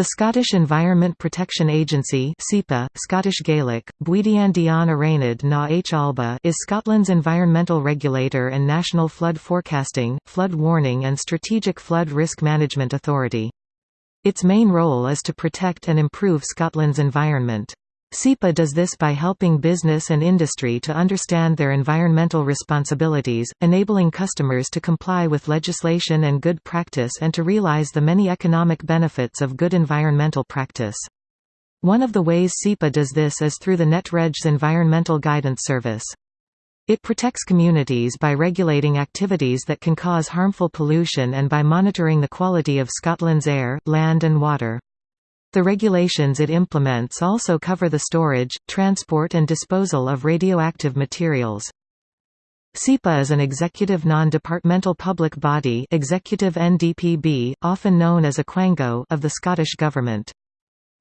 The Scottish Environment Protection Agency (SEPA, Scottish Gaelic, na H Alba) is Scotland's environmental regulator and national flood forecasting, flood warning and strategic flood risk management authority. Its main role is to protect and improve Scotland's environment. SEPA does this by helping business and industry to understand their environmental responsibilities, enabling customers to comply with legislation and good practice and to realize the many economic benefits of good environmental practice. One of the ways SEPA does this is through the NetRegs Environmental Guidance Service. It protects communities by regulating activities that can cause harmful pollution and by monitoring the quality of Scotland's air, land and water. The regulations it implements also cover the storage, transport and disposal of radioactive materials. SEPA is an executive non-departmental public body executive NDPB, often known as a quango of the Scottish Government.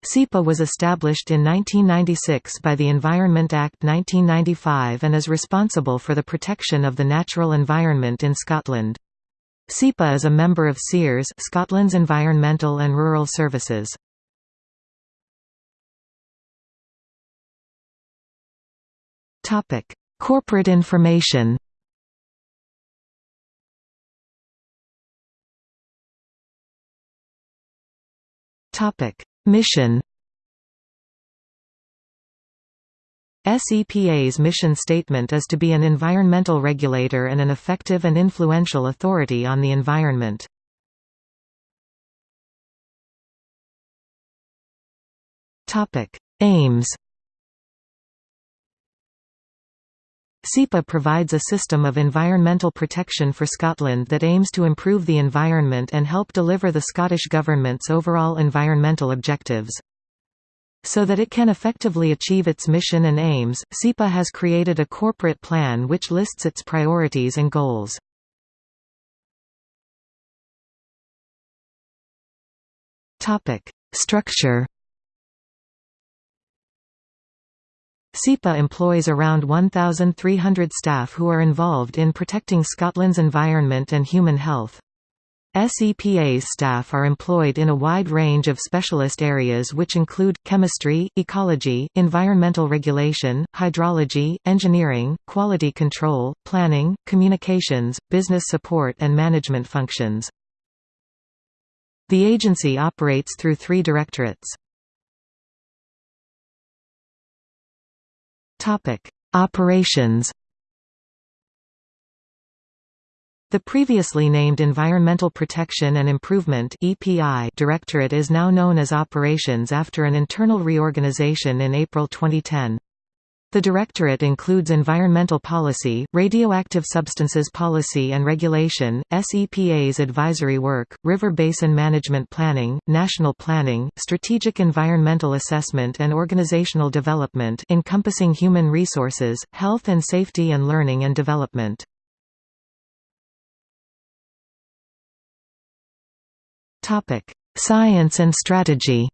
SEPA was established in 1996 by the Environment Act 1995 and is responsible for the protection of the natural environment in Scotland. SEPA is a member of SEARS Scotland's Environmental and Rural Services. Topic: Corporate information. Topic: Mission. SEPA's mission statement is to be an environmental regulator and an effective and influential authority on the environment. Aims SEPA provides a system of environmental protection for Scotland that aims to improve the environment and help deliver the Scottish Government's overall environmental objectives. So that it can effectively achieve its mission and aims, SEPA has created a corporate plan which lists its priorities and goals. Structure SEPA employs around 1,300 staff who are involved in protecting Scotland's environment and human health. SEPA's staff are employed in a wide range of specialist areas which include, chemistry, ecology, environmental regulation, hydrology, engineering, quality control, planning, communications, business support and management functions. The agency operates through three directorates. Topic: Operations. The previously named Environmental Protection and Improvement (EPI) Directorate is now known as Operations after an internal reorganization in April 2010. The Directorate includes environmental policy, radioactive substances policy and regulation, SEPA's advisory work, river basin management planning, national planning, strategic environmental assessment and organizational development encompassing human resources, health and safety and learning and development. Science and strategy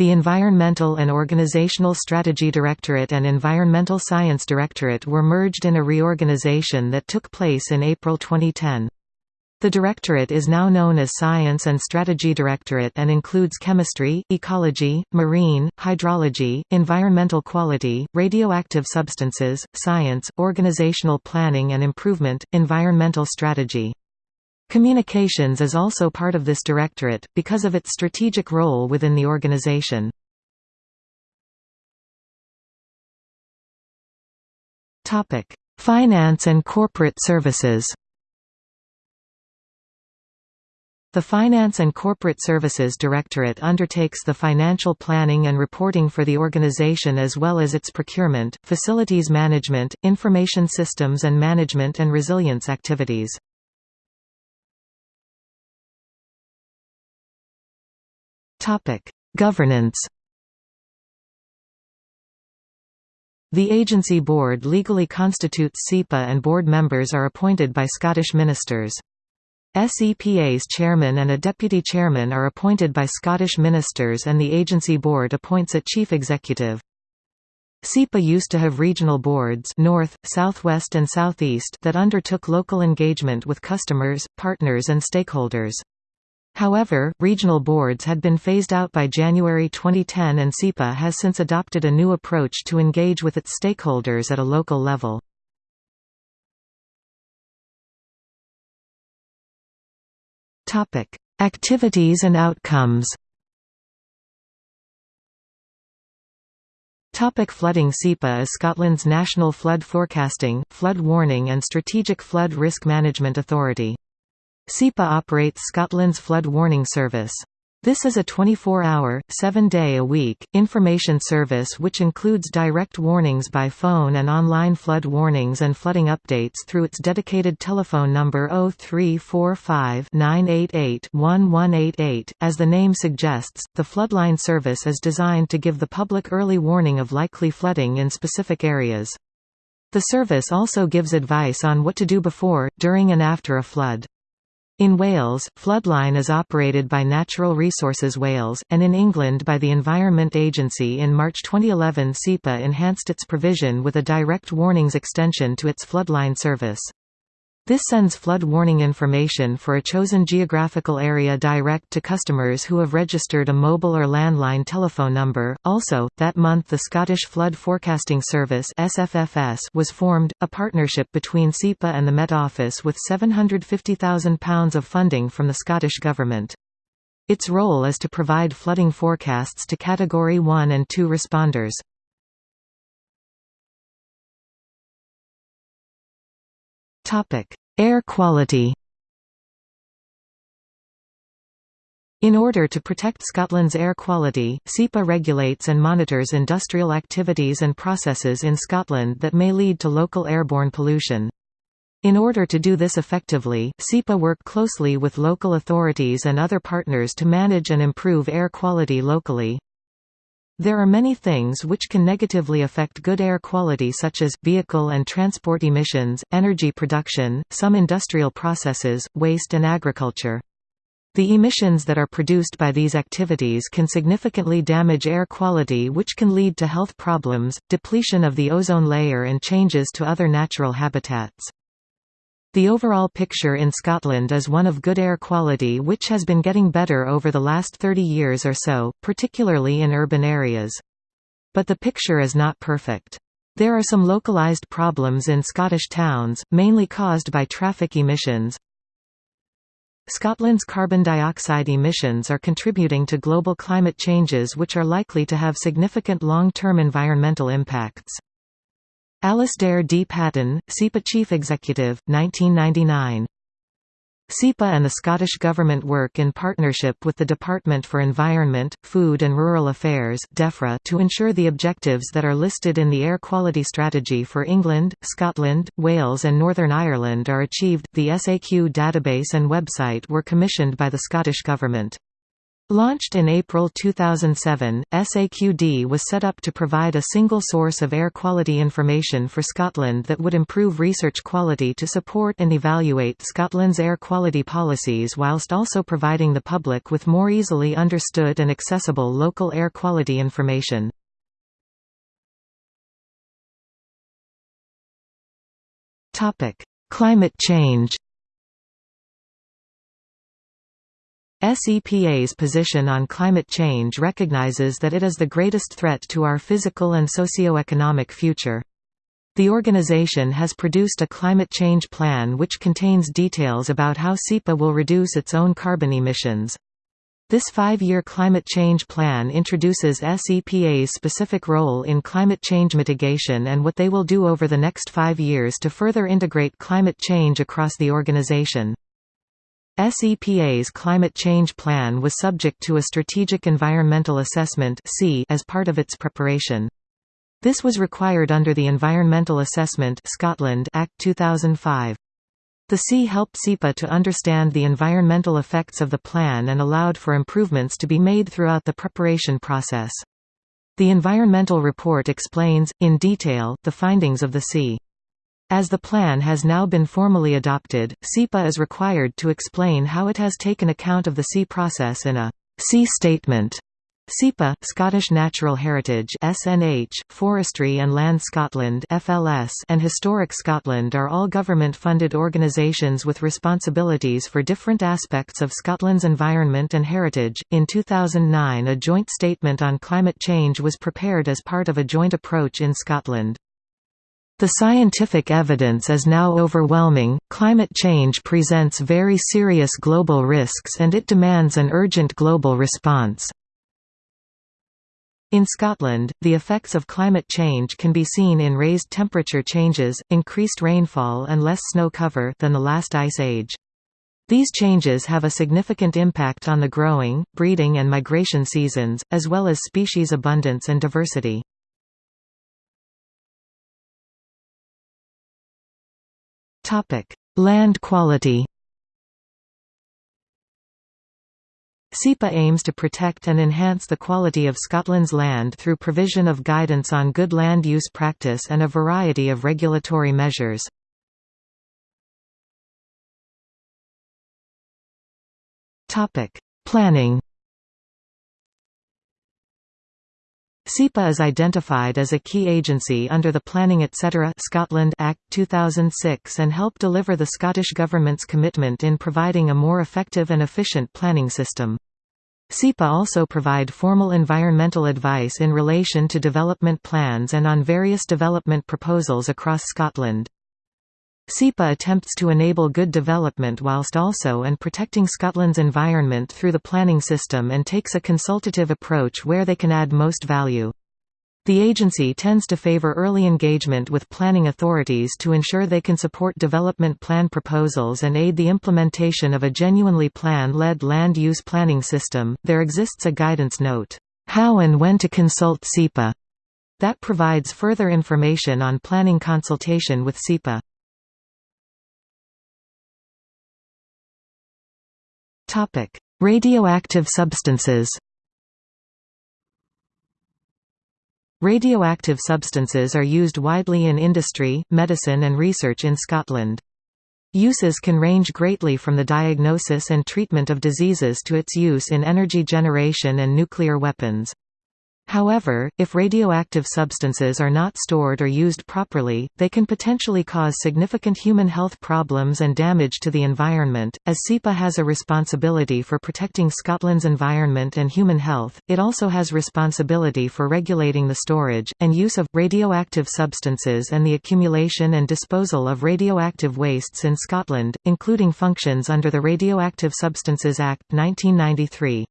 The Environmental and Organizational Strategy Directorate and Environmental Science Directorate were merged in a reorganization that took place in April 2010. The Directorate is now known as Science and Strategy Directorate and includes chemistry, ecology, marine, hydrology, environmental quality, radioactive substances, science, organizational planning and improvement, environmental strategy. Communications is also part of this directorate, because of its strategic role within the organization. Finance and corporate services The Finance and Corporate Services Directorate undertakes the financial planning and reporting for the organization as well as its procurement, facilities management, information systems and management and resilience activities. Topic: Governance. The agency board legally constitutes SEPA and board members are appointed by Scottish ministers. SEPA's chairman and a deputy chairman are appointed by Scottish ministers and the agency board appoints a chief executive. SEPA used to have regional boards north, southwest and southeast that undertook local engagement with customers, partners and stakeholders. However, regional boards had been phased out by January 2010 and SEPA has since adopted a new approach to engage with its stakeholders at a local level. Activities and outcomes Topic flooding SEPA is Scotland's national flood forecasting, flood warning and strategic flood risk management authority. SEPA operates Scotland's flood warning service. This is a 24-hour, 7-day-a-week, information service which includes direct warnings by phone and online flood warnings and flooding updates through its dedicated telephone number 0345-988-1188. As the name suggests, the Floodline service is designed to give the public early warning of likely flooding in specific areas. The service also gives advice on what to do before, during and after a flood. In Wales, Floodline is operated by Natural Resources Wales, and in England by the Environment Agency in March 2011 SEPA enhanced its provision with a direct warnings extension to its Floodline service. This sends flood warning information for a chosen geographical area direct to customers who have registered a mobile or landline telephone number. Also, that month the Scottish Flood Forecasting Service (SFFS) was formed, a partnership between SEPA and the Met Office with £750,000 of funding from the Scottish Government. Its role is to provide flooding forecasts to Category 1 and 2 responders. Topic: Air quality. In order to protect Scotland's air quality, SEPA regulates and monitors industrial activities and processes in Scotland that may lead to local airborne pollution. In order to do this effectively, SEPA work closely with local authorities and other partners to manage and improve air quality locally. There are many things which can negatively affect good air quality such as, vehicle and transport emissions, energy production, some industrial processes, waste and agriculture. The emissions that are produced by these activities can significantly damage air quality which can lead to health problems, depletion of the ozone layer and changes to other natural habitats. The overall picture in Scotland is one of good air quality which has been getting better over the last 30 years or so, particularly in urban areas. But the picture is not perfect. There are some localised problems in Scottish towns, mainly caused by traffic emissions. Scotland's carbon dioxide emissions are contributing to global climate changes which are likely to have significant long-term environmental impacts. Alasdair D. Paton, SEPA Chief Executive, 1999. SEPA and the Scottish Government work in partnership with the Department for Environment, Food and Rural Affairs to ensure the objectives that are listed in the Air Quality Strategy for England, Scotland, Wales and Northern Ireland are achieved. The SAQ database and website were commissioned by the Scottish Government. Launched in April 2007, SAQD was set up to provide a single source of air quality information for Scotland that would improve research quality to support and evaluate Scotland's air quality policies whilst also providing the public with more easily understood and accessible local air quality information. Climate change SEPA's position on climate change recognizes that it is the greatest threat to our physical and socio-economic future. The organization has produced a climate change plan which contains details about how SEPA will reduce its own carbon emissions. This five-year climate change plan introduces SEPA's specific role in climate change mitigation and what they will do over the next five years to further integrate climate change across the organization. SEPA's climate change plan was subject to a Strategic Environmental Assessment as part of its preparation. This was required under the Environmental Assessment Scotland Act 2005. The SEA helped SEPA to understand the environmental effects of the plan and allowed for improvements to be made throughout the preparation process. The environmental report explains, in detail, the findings of the SEA. As the plan has now been formally adopted, SEPA is required to explain how it has taken account of the SEA process in a SEA statement. SEPA, Scottish Natural Heritage SNH, Forestry and Land Scotland FLS, and Historic Scotland are all government-funded organisations with responsibilities for different aspects of Scotland's environment and heritage. In 2009 a joint statement on climate change was prepared as part of a joint approach in Scotland. The scientific evidence is now overwhelming, climate change presents very serious global risks and it demands an urgent global response. In Scotland, the effects of climate change can be seen in raised temperature changes, increased rainfall and less snow cover than the last ice age. These changes have a significant impact on the growing, breeding and migration seasons, as well as species abundance and diversity. Land quality. SEPA aims to protect and enhance the quality of Scotland's land through provision of guidance on good land use practice and a variety of regulatory measures. Planning SEPA is identified as a key agency under the Planning Etc. Scotland Act 2006 and help deliver the Scottish Government's commitment in providing a more effective and efficient planning system. SEPA also provide formal environmental advice in relation to development plans and on various development proposals across Scotland. SEPA attempts to enable good development whilst also and protecting Scotland's environment through the planning system and takes a consultative approach where they can add most value. The agency tends to favour early engagement with planning authorities to ensure they can support development plan proposals and aid the implementation of a genuinely plan-led land use planning system. There exists a guidance note, How and when to consult SEPA, that provides further information on planning consultation with SEPA. Topic: Radioactive substances. Radioactive substances are used widely in industry, medicine and research in Scotland. Uses can range greatly from the diagnosis and treatment of diseases to its use in energy generation and nuclear weapons. However, if radioactive substances are not stored or used properly, they can potentially cause significant human health problems and damage to the environment. As SEPA has a responsibility for protecting Scotland's environment and human health, it also has responsibility for regulating the storage and use of radioactive substances and the accumulation and disposal of radioactive wastes in Scotland, including functions under the Radioactive Substances Act 1993.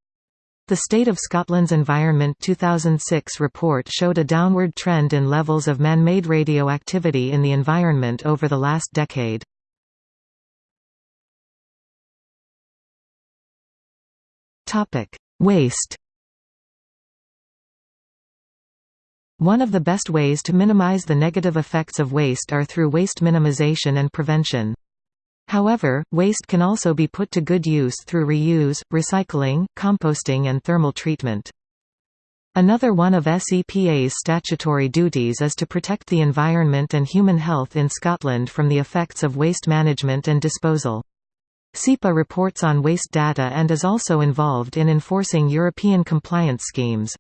The State of Scotland's Environment 2006 report showed a downward trend in levels of man-made radioactivity in the environment over the last decade. Waste One of the best ways to minimize the negative effects of waste are through waste minimization and prevention. However, waste can also be put to good use through reuse, recycling, composting and thermal treatment. Another one of SEPA's statutory duties is to protect the environment and human health in Scotland from the effects of waste management and disposal. SEPA reports on waste data and is also involved in enforcing European compliance schemes.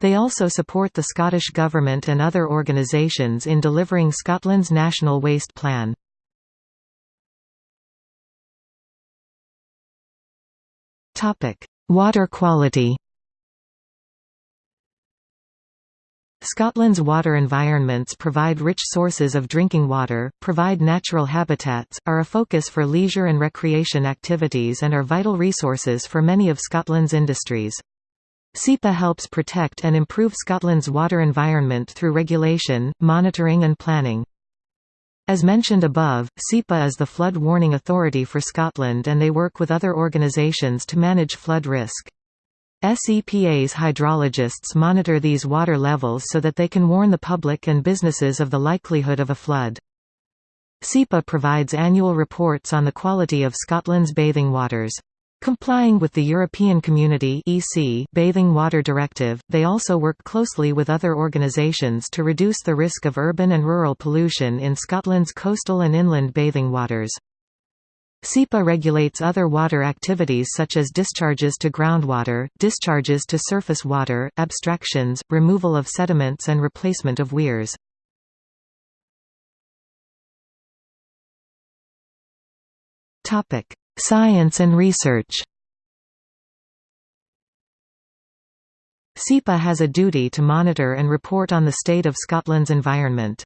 They also support the Scottish Government and other organisations in delivering Scotland's National Waste Plan. Water quality Scotland's water environments provide rich sources of drinking water, provide natural habitats, are a focus for leisure and recreation activities and are vital resources for many of Scotland's industries. SEPA helps protect and improve Scotland's water environment through regulation, monitoring and planning. As mentioned above, SEPA is the flood warning authority for Scotland and they work with other organisations to manage flood risk. SEPA's hydrologists monitor these water levels so that they can warn the public and businesses of the likelihood of a flood. SEPA provides annual reports on the quality of Scotland's bathing waters. Complying with the European Community (EC) Bathing Water Directive, they also work closely with other organisations to reduce the risk of urban and rural pollution in Scotland's coastal and inland bathing waters. SEPA regulates other water activities such as discharges to groundwater, discharges to surface water, abstractions, removal of sediments and replacement of weirs. Science and research SEPA has a duty to monitor and report on the state of Scotland's environment.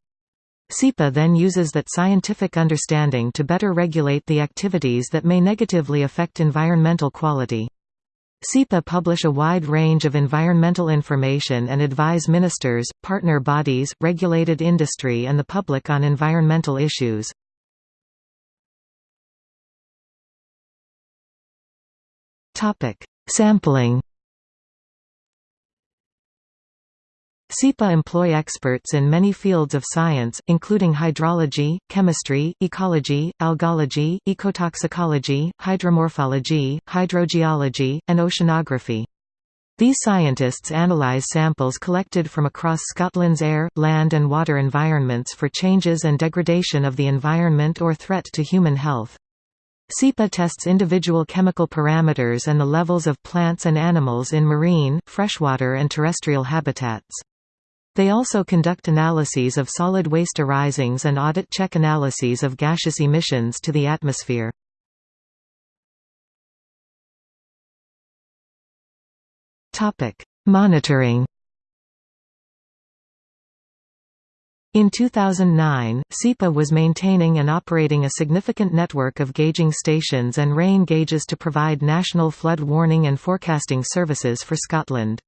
SEPA then uses that scientific understanding to better regulate the activities that may negatively affect environmental quality. SEPA publish a wide range of environmental information and advise ministers, partner bodies, regulated industry and the public on environmental issues. Sampling SEPA employ experts in many fields of science, including hydrology, chemistry, ecology, algology, ecotoxicology, hydromorphology, hydrogeology, and oceanography. These scientists analyse samples collected from across Scotland's air, land and water environments for changes and degradation of the environment or threat to human health. SEPA tests individual chemical parameters and the levels of plants and animals in marine, freshwater and terrestrial habitats. They also conduct analyses of solid waste arisings and audit check analyses of gaseous emissions to the atmosphere. Monitoring In 2009, SEPA was maintaining and operating a significant network of gauging stations and rain gauges to provide national flood warning and forecasting services for Scotland.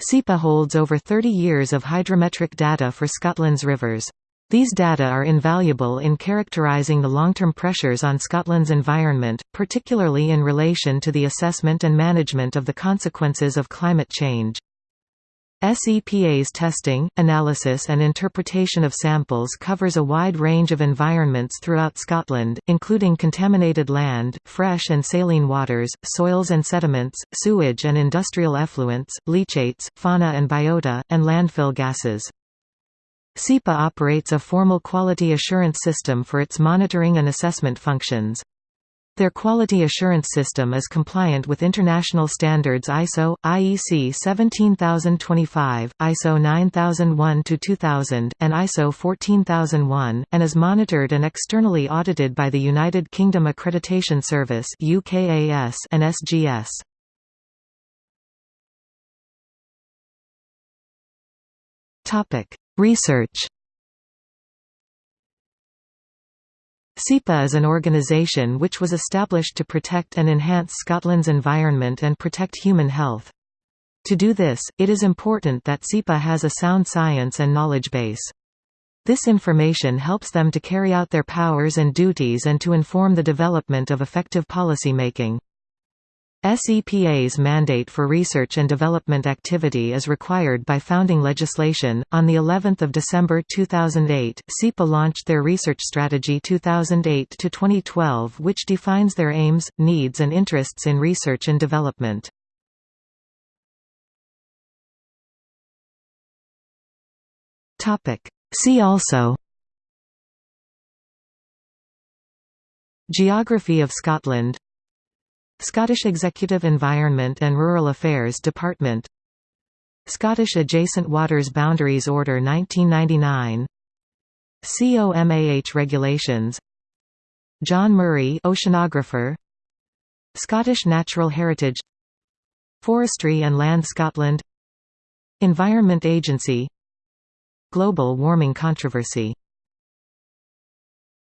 SEPA holds over 30 years of hydrometric data for Scotland's rivers. These data are invaluable in characterising the long-term pressures on Scotland's environment, particularly in relation to the assessment and management of the consequences of climate change. SEPA's testing, analysis and interpretation of samples covers a wide range of environments throughout Scotland, including contaminated land, fresh and saline waters, soils and sediments, sewage and industrial effluents, leachates, fauna and biota, and landfill gases. SEPA operates a formal quality assurance system for its monitoring and assessment functions. Their quality assurance system is compliant with international standards ISO, IEC 17025, ISO 9001-2000, and ISO 14001, and is monitored and externally audited by the United Kingdom Accreditation Service UKAS and SGS. Research SEPA is an organisation which was established to protect and enhance Scotland's environment and protect human health. To do this, it is important that SEPA has a sound science and knowledge base. This information helps them to carry out their powers and duties and to inform the development of effective policy making. SEPA's mandate for research and development activity is required by founding legislation. On the 11th of December 2008, SEPA launched their research strategy 2008 to 2012, which defines their aims, needs and interests in research and development. Topic: See also Geography of Scotland Scottish Executive Environment and Rural Affairs Department. Scottish Adjacent Waters Boundaries Order 1999 COMAH Regulations. John Murray Oceanographer. Scottish Natural Heritage. Forestry and Land Scotland. Environment Agency. Global warming controversy